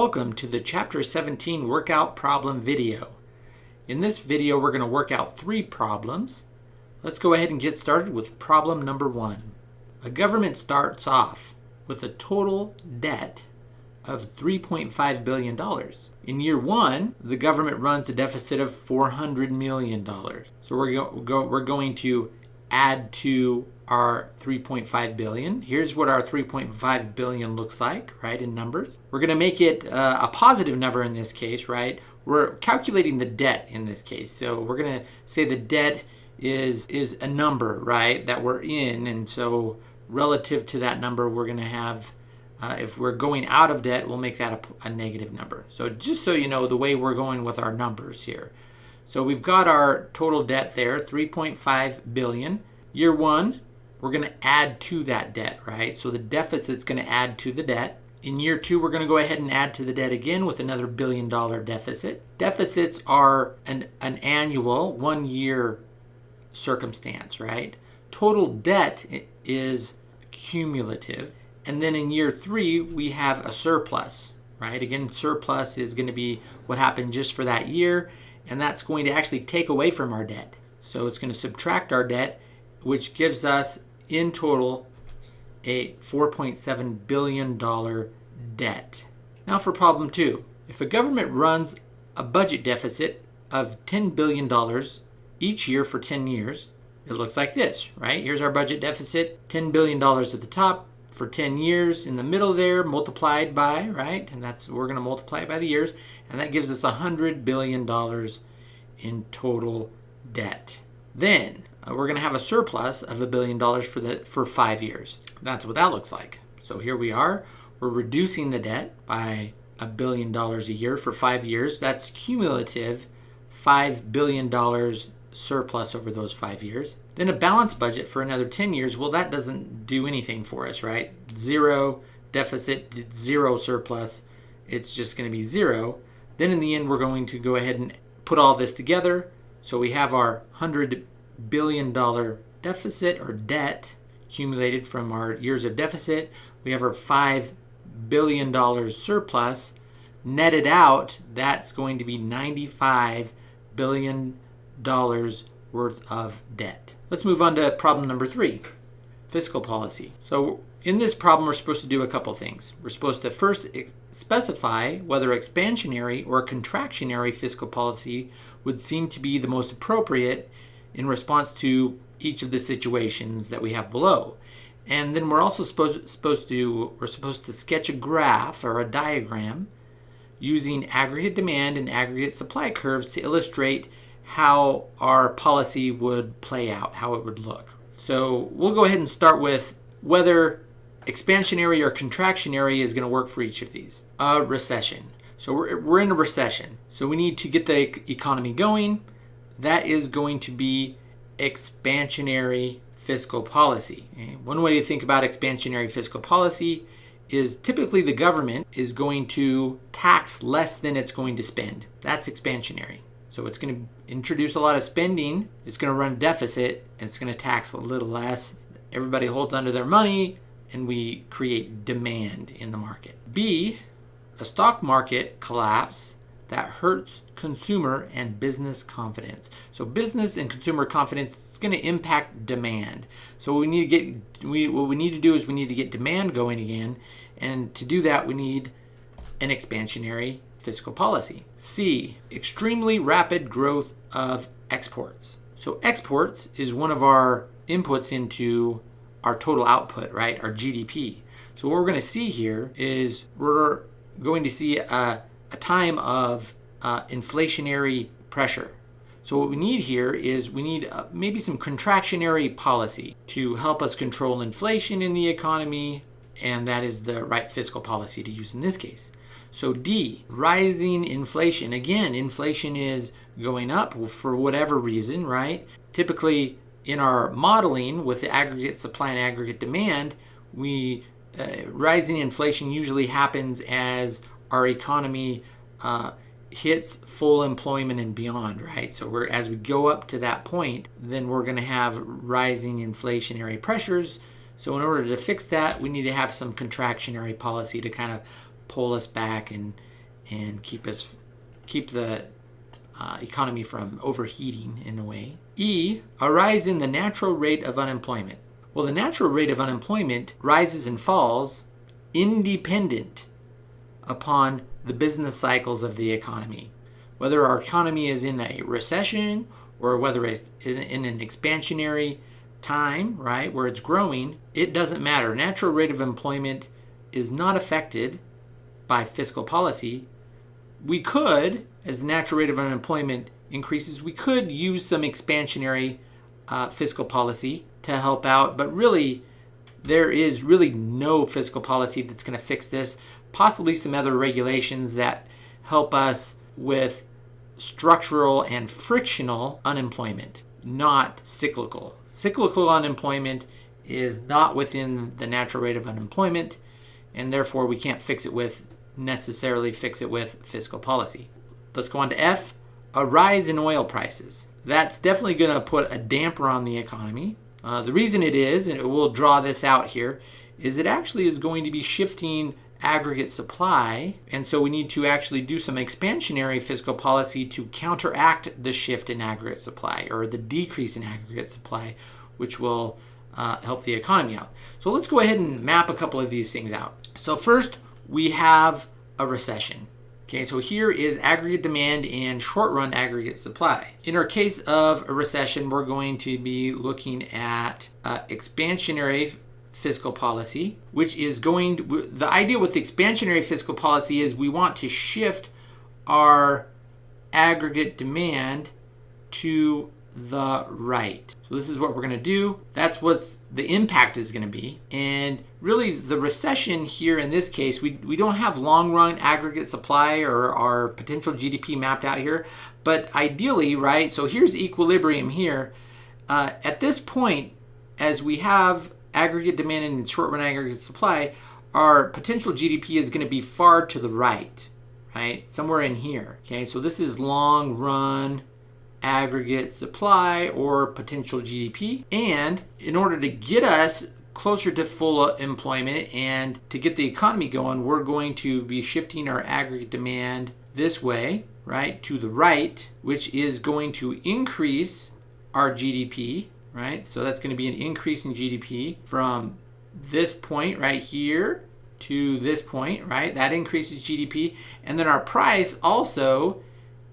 Welcome to the Chapter 17 Workout Problem video. In this video, we're going to work out three problems. Let's go ahead and get started with problem number one. A government starts off with a total debt of $3.5 billion. In year one, the government runs a deficit of $400 million. So we're, go, we're going to add to our 3.5 billion. Here's what our 3.5 billion looks like, right, in numbers. We're going to make it uh, a positive number in this case, right? We're calculating the debt in this case. So we're going to say the debt is is a number, right, that we're in. And so relative to that number, we're going to have, uh, if we're going out of debt, we'll make that a, a negative number. So just so you know the way we're going with our numbers here. So we've got our total debt there, 3.5 billion. Year one, we're going to add to that debt, right? So the deficit's going to add to the debt. In year two, we're going to go ahead and add to the debt again with another billion dollar deficit. Deficits are an, an annual, one year circumstance, right? Total debt is cumulative. And then in year three, we have a surplus, right? Again, surplus is going to be what happened just for that year, and that's going to actually take away from our debt. So it's going to subtract our debt, which gives us in total a $4.7 billion debt. Now for problem two. If a government runs a budget deficit of $10 billion each year for 10 years, it looks like this, right? Here's our budget deficit, $10 billion at the top for 10 years in the middle there, multiplied by, right? And that's, we're gonna multiply it by the years, and that gives us $100 billion in total debt. Then uh, we're going to have a surplus of a billion dollars for the for five years. That's what that looks like. So here we are. We're reducing the debt by a billion dollars a year for five years. That's cumulative five billion dollars surplus over those five years. Then a balanced budget for another 10 years. Well, that doesn't do anything for us, right? Zero deficit, zero surplus. It's just going to be zero. Then in the end, we're going to go ahead and put all this together. So we have our 100 billion dollar deficit or debt accumulated from our years of deficit. We have our $5 billion surplus. Netted out, that's going to be $95 billion worth of debt. Let's move on to problem number three fiscal policy. So, in this problem, we're supposed to do a couple things. We're supposed to first specify whether expansionary or contractionary fiscal policy would seem to be the most appropriate in response to each of the situations that we have below. And then we're also supposed, supposed to we're supposed to sketch a graph or a diagram using aggregate demand and aggregate supply curves to illustrate how our policy would play out, how it would look. So we'll go ahead and start with whether expansionary or contractionary is going to work for each of these. A recession. So we're, we're in a recession. So we need to get the economy going that is going to be expansionary fiscal policy. One way to think about expansionary fiscal policy is typically the government is going to tax less than it's going to spend. That's expansionary. So it's going to introduce a lot of spending, it's going to run deficit, and it's going to tax a little less. Everybody holds onto their money, and we create demand in the market. B, a stock market collapse that hurts consumer and business confidence. So business and consumer confidence is going to impact demand. So we need to get we what we need to do is we need to get demand going again, and to do that we need an expansionary fiscal policy. C, extremely rapid growth of exports. So exports is one of our inputs into our total output, right? Our GDP. So what we're going to see here is we're going to see a a time of uh, inflationary pressure. So what we need here is we need uh, maybe some contractionary policy to help us control inflation in the economy, and that is the right fiscal policy to use in this case. So D, rising inflation. Again, inflation is going up for whatever reason, right? Typically in our modeling with the aggregate supply and aggregate demand, we uh, rising inflation usually happens as our economy uh, hits full employment and beyond, right? So we're as we go up to that point, then we're going to have rising inflationary pressures. So in order to fix that, we need to have some contractionary policy to kind of pull us back and and keep us keep the uh, economy from overheating in a way. E, a rise in the natural rate of unemployment. Well, the natural rate of unemployment rises and falls independent upon the business cycles of the economy. Whether our economy is in a recession or whether it's in an expansionary time, right, where it's growing, it doesn't matter. Natural rate of employment is not affected by fiscal policy. We could, as the natural rate of unemployment increases, we could use some expansionary uh, fiscal policy to help out, but really, there is really no fiscal policy that's going to fix this. Possibly some other regulations that help us with structural and frictional unemployment, not cyclical. Cyclical unemployment is not within the natural rate of unemployment, and therefore we can't fix it with necessarily fix it with fiscal policy. Let's go on to F, a rise in oil prices. That's definitely going to put a damper on the economy. Uh, the reason it is, and we'll draw this out here, is it actually is going to be shifting aggregate supply. And so we need to actually do some expansionary fiscal policy to counteract the shift in aggregate supply or the decrease in aggregate supply, which will uh, help the economy out. So let's go ahead and map a couple of these things out. So first, we have a recession. Okay, so here is aggregate demand and short run aggregate supply. In our case of a recession, we're going to be looking at uh, expansionary fiscal policy, which is going to, the idea with expansionary fiscal policy is we want to shift our aggregate demand to the right. So this is what we're going to do. That's what the impact is going to be. And really the recession here in this case, we, we don't have long run aggregate supply or our potential GDP mapped out here. But ideally, right, so here's equilibrium here. Uh, at this point, as we have aggregate demand and short run aggregate supply, our potential GDP is going to be far to the right, right? Somewhere in here. Okay, so this is long run aggregate supply or potential GDP. And in order to get us closer to full employment and to get the economy going, we're going to be shifting our aggregate demand this way, right, to the right, which is going to increase our GDP right? So that's going to be an increase in GDP from this point right here to this point, right? That increases GDP. And then our price also,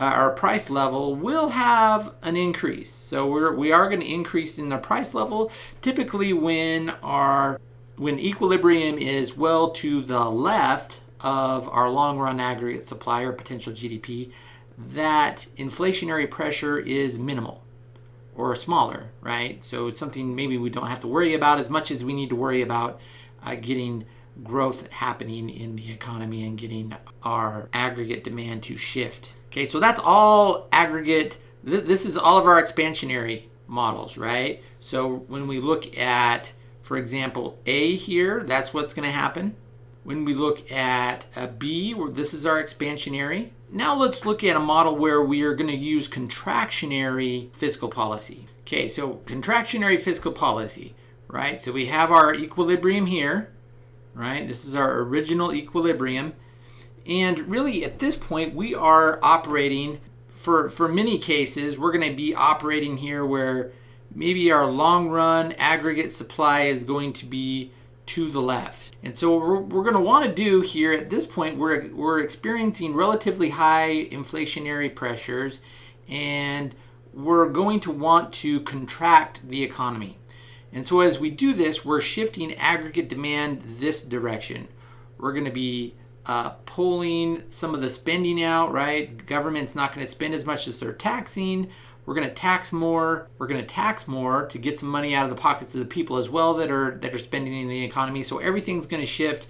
uh, our price level will have an increase. So we're, we are going to increase in the price level typically when our when equilibrium is well to the left of our long run aggregate supply or potential GDP, that inflationary pressure is minimal or smaller, right? So it's something maybe we don't have to worry about as much as we need to worry about uh, getting growth happening in the economy and getting our aggregate demand to shift. Okay, so that's all aggregate. Th this is all of our expansionary models, right? So when we look at, for example, A here, that's what's going to happen. When we look at a B, where this is our expansionary. Now let's look at a model where we are going to use contractionary fiscal policy. Okay, so contractionary fiscal policy, right? So we have our equilibrium here, right? This is our original equilibrium. And really at this point, we are operating, for, for many cases, we're going to be operating here where maybe our long run aggregate supply is going to be to the left. And so we're, we're going to want to do here at this point, we're, we're experiencing relatively high inflationary pressures and we're going to want to contract the economy. And so as we do this, we're shifting aggregate demand this direction. We're going to be uh, pulling some of the spending out, right? Government's not going to spend as much as they're taxing. We're going to tax more. We're going to tax more to get some money out of the pockets of the people as well that are that are spending in the economy. So everything's going to shift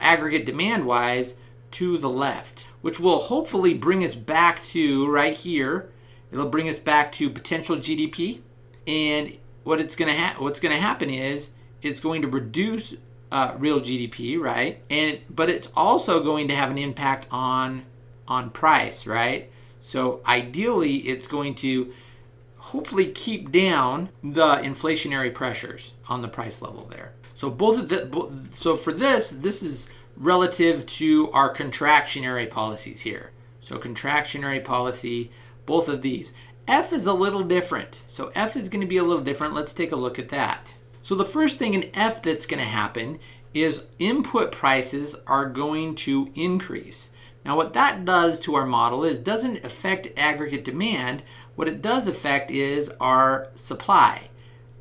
aggregate demand wise to the left, which will hopefully bring us back to right here. It'll bring us back to potential GDP. And what it's going to ha- what's going to happen is it's going to reduce uh, real GDP, right? And but it's also going to have an impact on on price, right? So ideally, it's going to hopefully keep down the inflationary pressures on the price level there. So both of the, so for this, this is relative to our contractionary policies here. So contractionary policy, both of these. F is a little different. So F is going to be a little different. Let's take a look at that. So the first thing in F that's going to happen is input prices are going to increase. Now what that does to our model is doesn't affect aggregate demand. What it does affect is our supply.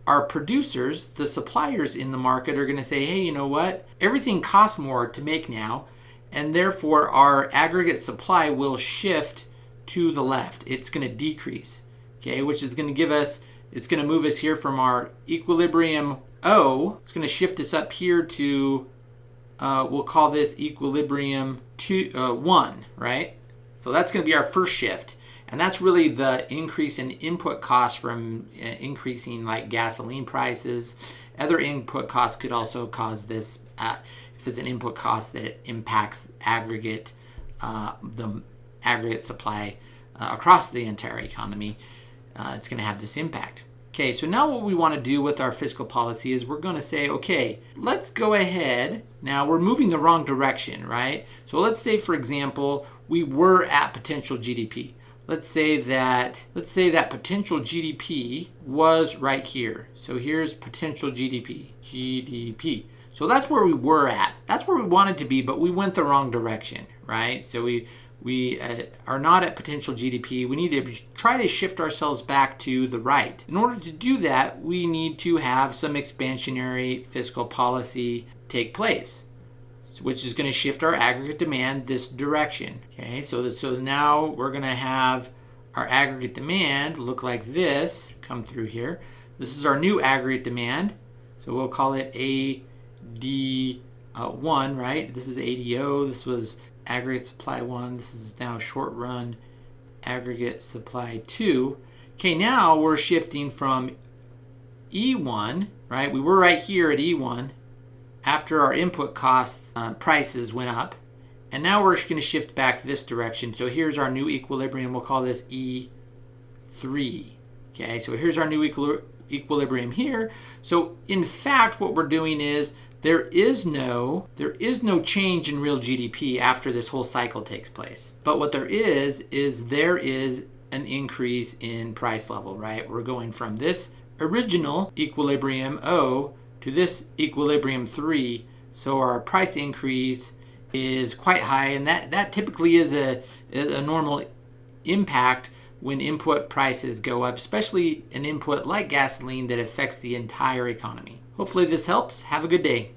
Our producers, the suppliers in the market are going to say, hey, you know what? Everything costs more to make now, and therefore our aggregate supply will shift to the left. It's going to decrease, okay, which is going to give us, it's going to move us here from our equilibrium O. It's going to shift us up here to, uh, we'll call this equilibrium two, uh, 1, right? So that's going to be our first shift. And that's really the increase in input costs from uh, increasing like gasoline prices. Other input costs could also cause this, uh, if it's an input cost that impacts aggregate, uh, the aggregate supply uh, across the entire economy, uh, it's going to have this impact. Okay, so now what we want to do with our fiscal policy is we're going to say, okay, let's go ahead. Now we're moving the wrong direction, right? So let's say, for example, we were at potential GDP. Let's say that, let's say that potential GDP was right here. So here's potential GDP, GDP. So that's where we were at. That's where we wanted to be, but we went the wrong direction, right? So we we uh, are not at potential GDP. We need to try to shift ourselves back to the right. In order to do that, we need to have some expansionary fiscal policy take place, which is going to shift our aggregate demand this direction. Okay, so, that, so now we're going to have our aggregate demand look like this, come through here. This is our new aggregate demand. So we'll call it AD1, uh, right? This is ADO. This was aggregate supply 1. This is now short run aggregate supply 2. Okay, now we're shifting from E1, right? We were right here at E1 after our input costs uh, prices went up. And now we're going to shift back this direction. So here's our new equilibrium. We'll call this E3. Okay, so here's our new equilibrium here. So in fact, what we're doing is there is no there is no change in real GDP after this whole cycle takes place. But what there is is there is an increase in price level, right? We're going from this original equilibrium O to this equilibrium 3. So our price increase is quite high and that that typically is a a normal impact when input prices go up, especially an input like gasoline that affects the entire economy. Hopefully this helps. Have a good day.